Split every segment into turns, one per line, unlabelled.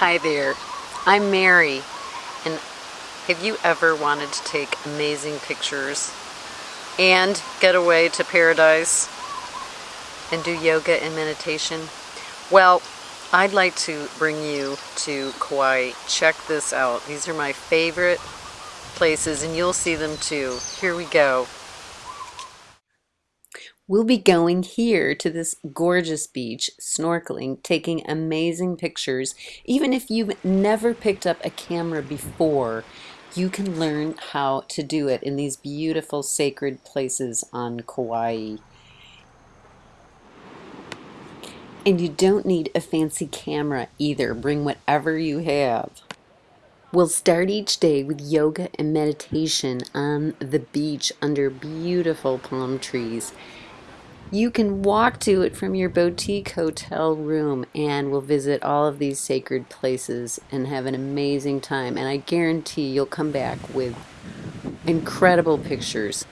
Hi there, I'm Mary, and have you ever wanted to take amazing pictures and get away to paradise and do yoga and meditation? Well, I'd like to bring you to Kauai. Check this out. These are my favorite places and you'll see them too. Here we go. We'll be going here to this gorgeous beach, snorkeling, taking amazing pictures. Even if you've never picked up a camera before, you can learn how to do it in these beautiful sacred places on Kauai. And you don't need a fancy camera either. Bring whatever you have. We'll start each day with yoga and meditation on the beach under beautiful palm trees. You can walk to it from your boutique hotel room and we'll visit all of these sacred places and have an amazing time. And I guarantee you'll come back with incredible pictures.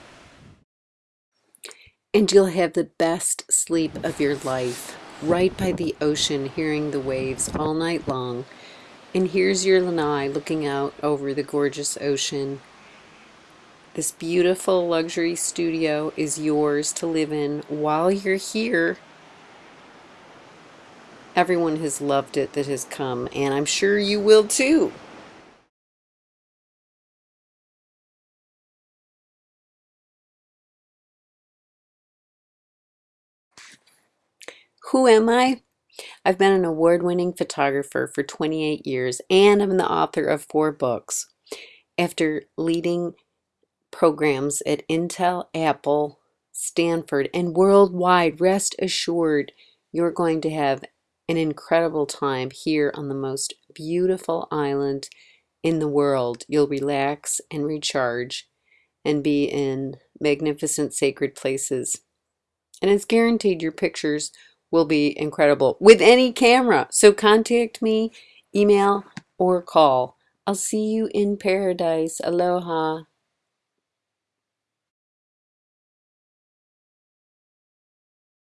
And you'll have the best sleep of your life right by the ocean, hearing the waves all night long. And here's your lanai looking out over the gorgeous ocean this beautiful luxury studio is yours to live in while you're here. Everyone has loved it that has come, and I'm sure you will too. Who am I? I've been an award-winning photographer for 28 years and I'm the author of four books. After leading programs at Intel, Apple, Stanford, and worldwide. Rest assured, you're going to have an incredible time here on the most beautiful island in the world. You'll relax and recharge and be in magnificent sacred places. And it's guaranteed your pictures will be incredible with any camera. So contact me, email, or call. I'll see you in paradise. Aloha.